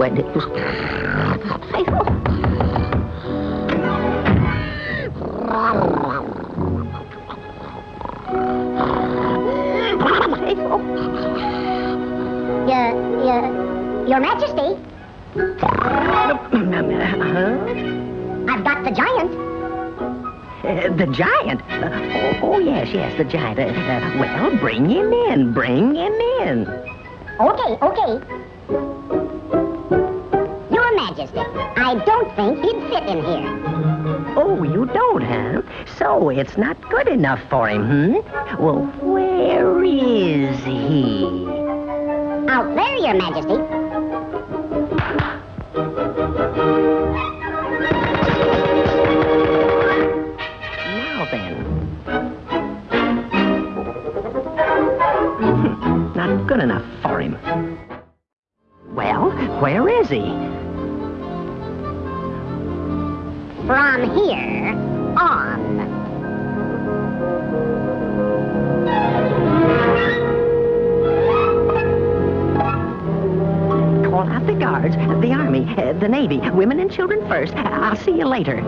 when it was... Your, your, your Majesty, Huh? I've got the giant. Uh, the giant? Uh, oh, oh, yes, yes, the giant. Uh, uh, well, bring him in. Bring him in. Okay, okay. Majesty, I don't think he'd fit in here. Oh, you don't, huh? So it's not good enough for him, hmm? Well, where is he? Out there, Your Majesty. Now then. Not good enough for him. Well, where is he? From here on. Call out the guards, the army, the navy, women and children first. I'll see you later.